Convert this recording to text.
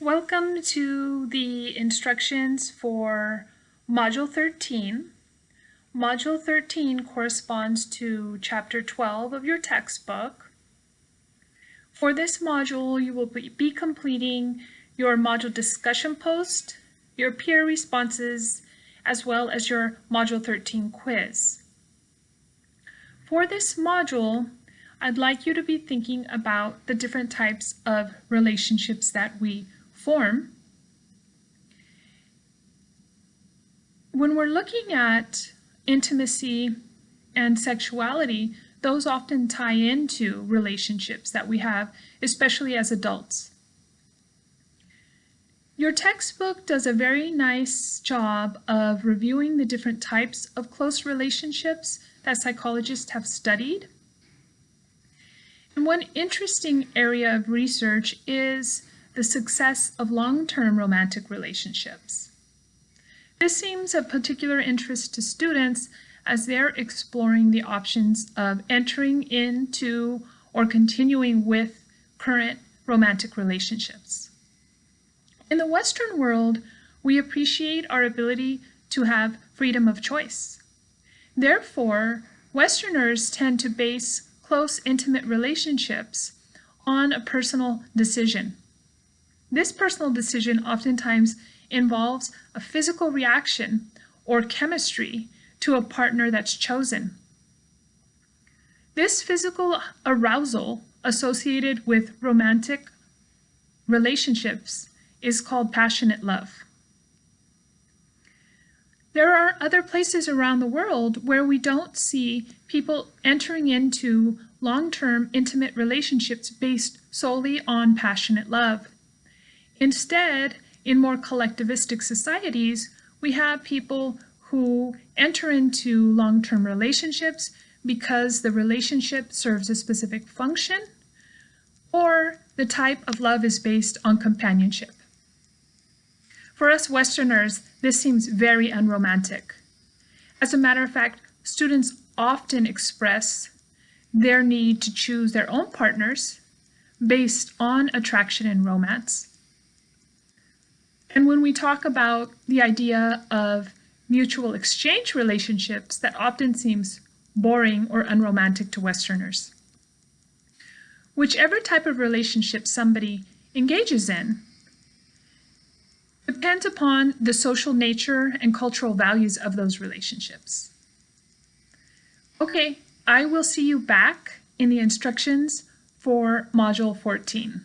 Welcome to the instructions for Module 13. Module 13 corresponds to Chapter 12 of your textbook. For this module, you will be completing your module discussion post, your peer responses, as well as your Module 13 quiz. For this module, I'd like you to be thinking about the different types of relationships that we form. When we're looking at intimacy and sexuality, those often tie into relationships that we have, especially as adults. Your textbook does a very nice job of reviewing the different types of close relationships that psychologists have studied. And one interesting area of research is the success of long-term romantic relationships. This seems of particular interest to students as they're exploring the options of entering into or continuing with current romantic relationships. In the Western world, we appreciate our ability to have freedom of choice. Therefore, Westerners tend to base close, intimate relationships on a personal decision. This personal decision oftentimes involves a physical reaction or chemistry to a partner that's chosen. This physical arousal associated with romantic relationships is called passionate love. There are other places around the world where we don't see people entering into long-term intimate relationships based solely on passionate love. Instead, in more collectivistic societies, we have people who enter into long-term relationships because the relationship serves a specific function or the type of love is based on companionship. For us Westerners, this seems very unromantic. As a matter of fact, students often express their need to choose their own partners based on attraction and romance and when we talk about the idea of mutual exchange relationships, that often seems boring or unromantic to Westerners. Whichever type of relationship somebody engages in depends upon the social nature and cultural values of those relationships. Okay, I will see you back in the instructions for Module 14.